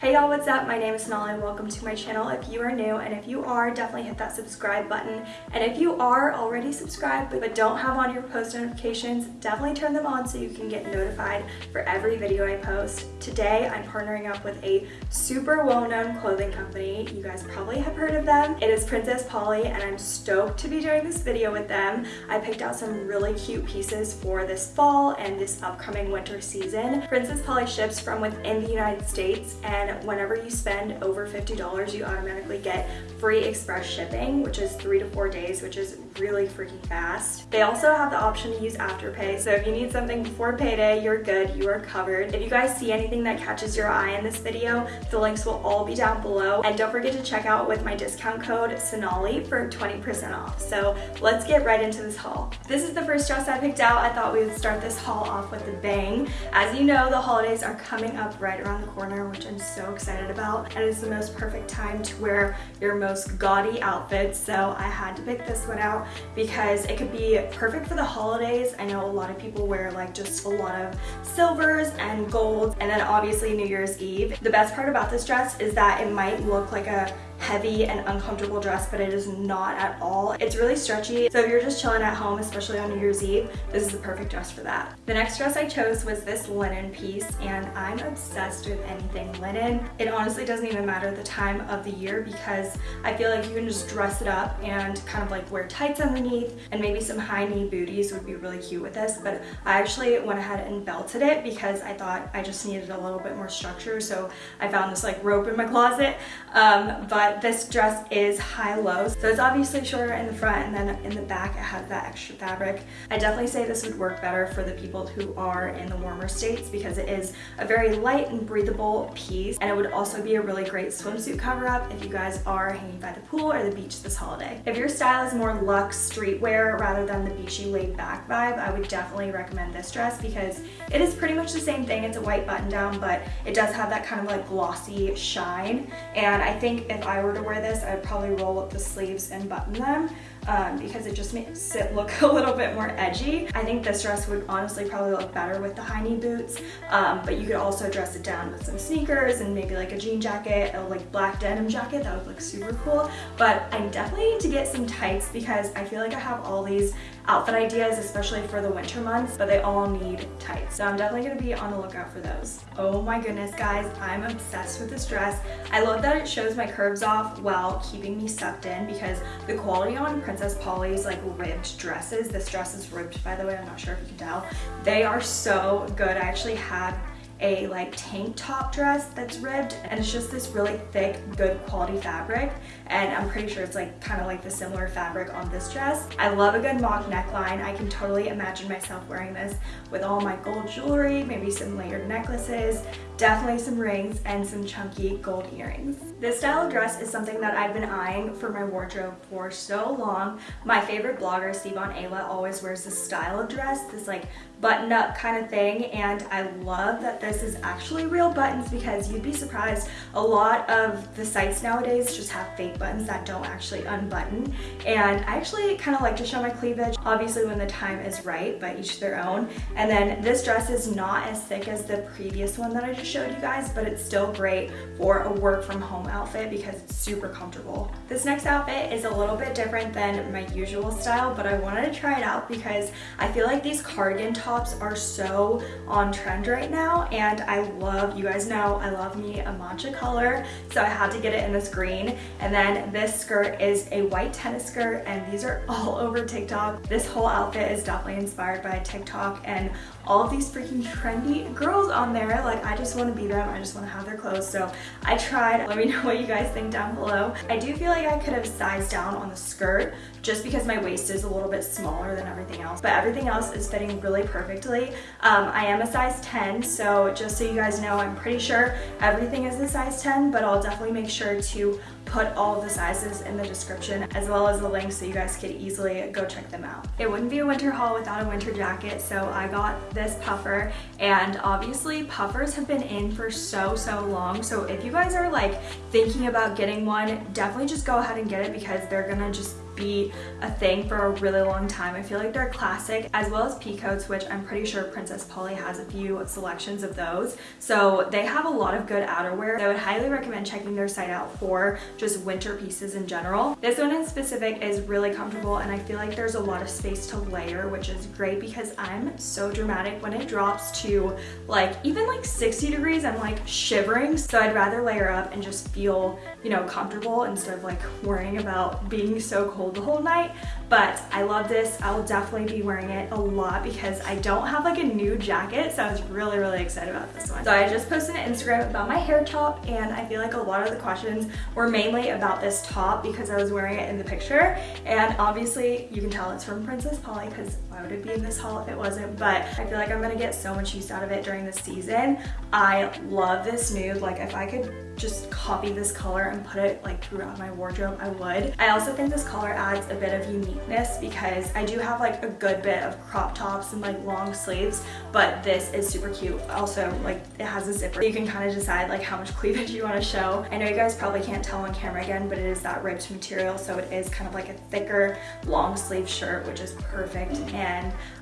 Hey y'all, what's up? My name is Sonali and welcome to my channel if you are new and if you are, definitely hit that subscribe button. And if you are already subscribed but don't have on your post notifications, definitely turn them on so you can get notified for every video I post. Today, I'm partnering up with a super well-known clothing company. You guys probably have heard of them. It is Princess Polly and I'm stoked to be doing this video with them. I picked out some really cute pieces for this fall and this upcoming winter season. Princess Polly ships from within the United States and whenever you spend over $50, you automatically get free express shipping, which is three to four days, which is really freaking fast. They also have the option to use Afterpay, so if you need something before payday, you're good, you are covered. If you guys see anything that catches your eye in this video, the links will all be down below. And don't forget to check out with my discount code Sonali for 20% off. So let's get right into this haul. This is the first dress I picked out. I thought we would start this haul off with a bang. As you know, the holidays are coming up right around the corner, which I'm so so excited about and it's the most perfect time to wear your most gaudy outfits so I had to pick this one out because it could be perfect for the holidays. I know a lot of people wear like just a lot of silvers and golds and then obviously New Year's Eve. The best part about this dress is that it might look like a heavy and uncomfortable dress, but it is not at all. It's really stretchy, so if you're just chilling at home, especially on New Year's Eve, this is the perfect dress for that. The next dress I chose was this linen piece, and I'm obsessed with anything linen. It honestly doesn't even matter the time of the year because I feel like you can just dress it up and kind of like wear tights underneath, and maybe some high knee booties would be really cute with this, but I actually went ahead and belted it because I thought I just needed a little bit more structure, so I found this like rope in my closet, um, but this dress is high-low. So it's obviously shorter in the front and then in the back it has that extra fabric. I definitely say this would work better for the people who are in the warmer states because it is a very light and breathable piece and it would also be a really great swimsuit cover-up if you guys are hanging by the pool or the beach this holiday. If your style is more luxe streetwear rather than the beachy laid back vibe, I would definitely recommend this dress because it is pretty much the same thing. It's a white button down, but it does have that kind of like glossy shine. And I think if I were to wear this, I'd probably roll up the sleeves and button them um, because it just makes it look a little bit more edgy. I think this dress would honestly probably look better with the high knee boots, um, but you could also dress it down with some sneakers and maybe like a jean jacket, a like black denim jacket, that would look super cool. But I definitely need to get some tights because I feel like I have all these outfit ideas, especially for the winter months, but they all need tights. So I'm definitely gonna be on the lookout for those. Oh my goodness, guys, I'm obsessed with this dress. I love that it shows my curves off while keeping me sucked in because the quality on Princess Polly's like ribbed dresses, this dress is ribbed by the way, I'm not sure if you can tell, they are so good. I actually had a like tank top dress that's ribbed and it's just this really thick good quality fabric and I'm pretty sure it's like kind of like the similar fabric on this dress. I love a good mock neckline. I can totally imagine myself wearing this with all my gold jewelry, maybe some layered necklaces, definitely some rings and some chunky gold earrings. This style of dress is something that I've been eyeing for my wardrobe for so long. My favorite blogger, Sivan Ayla, always wears this style of dress, this like button up kind of thing and I love that this is actually real buttons because you'd be surprised. A lot of the sites nowadays just have fake buttons that don't actually unbutton. And I actually kind of like to show my cleavage obviously when the time is right but each their own. And then this dress is not as thick as the previous one that I just showed you guys but it's still great for a work from home outfit because it's super comfortable. This next outfit is a little bit different than my usual style but I wanted to try it out because I feel like these cardigan tops are so on trend right now and I love, you guys know I love me a matcha color so I had to get it in this green and then this skirt is a white tennis skirt and these are all over TikTok. This whole outfit is definitely inspired by TikTok and all of these freaking trendy girls on there. Like I just want to be them. I just want to have their clothes. So I tried. Let me know what you guys think down below. I do feel like I could have sized down on the skirt just because my waist is a little bit smaller than everything else but everything else is fitting really perfectly. Um, I am a size 10, so just so you guys know, I'm pretty sure everything is a size 10, but I'll definitely make sure to put all the sizes in the description as well as the links so you guys could easily go check them out. It wouldn't be a winter haul without a winter jacket, so I got this puffer and obviously puffers have been in for so, so long. So if you guys are like thinking about getting one, definitely just go ahead and get it because they're gonna just be a thing for a really long time. I feel like they're classic as well as pea coats, which I'm pretty sure Princess Polly has a few selections of those. So they have a lot of good outerwear. I would highly recommend checking their site out for just winter pieces in general. This one in specific is really comfortable and I feel like there's a lot of space to layer, which is great because I'm so dramatic when it drops to like even like 60 degrees, I'm like shivering. So I'd rather layer up and just feel, you know, comfortable instead of like worrying about being so cold the whole night. But I love this. I will definitely be wearing it a lot because I don't have like a new jacket. So I was really, really excited about this one. So I just posted an Instagram about my hair top and I feel like a lot of the questions were mainly about this top because I was wearing it in the picture. And obviously you can tell it's from Princess Polly because would be in this haul if it wasn't? But I feel like I'm gonna get so much use out of it during the season. I love this nude. Like if I could just copy this color and put it like throughout my wardrobe, I would. I also think this color adds a bit of uniqueness because I do have like a good bit of crop tops and like long sleeves, but this is super cute. Also, like it has a zipper. You can kind of decide like how much cleavage you want to show. I know you guys probably can't tell on camera again, but it is that ribbed material, so it is kind of like a thicker long sleeve shirt, which is perfect, and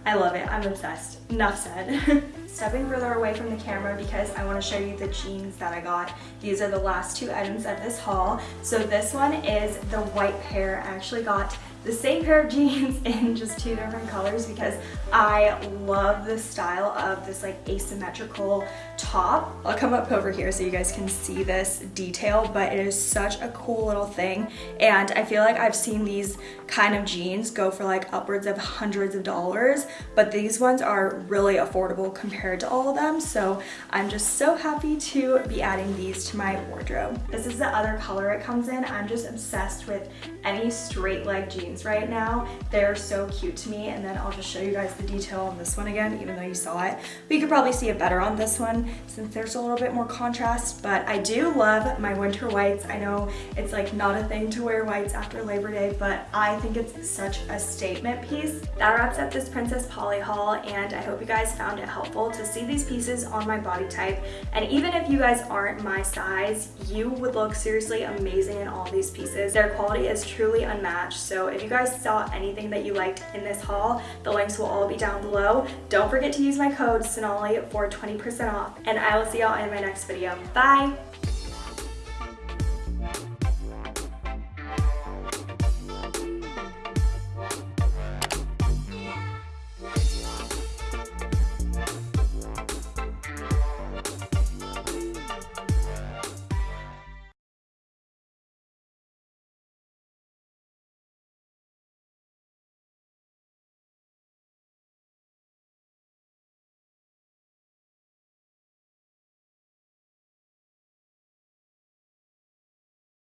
I love it. I'm obsessed. Enough said. Stepping further away from the camera because I want to show you the jeans that I got. These are the last two items of this haul. So this one is the white pair. I actually got the same pair of jeans in just two different colors because I love the style of this like asymmetrical top. I'll come up over here so you guys can see this detail, but it is such a cool little thing. And I feel like I've seen these kind of jeans go for like upwards of hundreds of dollars, but these ones are really affordable compared to all of them. So I'm just so happy to be adding these to my wardrobe. This is the other color it comes in. I'm just obsessed with any straight leg jeans jeans right now. They're so cute to me. And then I'll just show you guys the detail on this one again, even though you saw it. But you could probably see it better on this one since there's a little bit more contrast. But I do love my winter whites. I know it's like not a thing to wear whites after Labor Day, but I think it's such a statement piece. That wraps up this Princess Polly haul. And I hope you guys found it helpful to see these pieces on my body type. And even if you guys aren't my size, you would look seriously amazing in all these pieces. Their quality is truly unmatched. So if you guys saw anything that you liked in this haul, the links will all be down below. Don't forget to use my code Sonali for 20% off, and I will see y'all in my next video. Bye!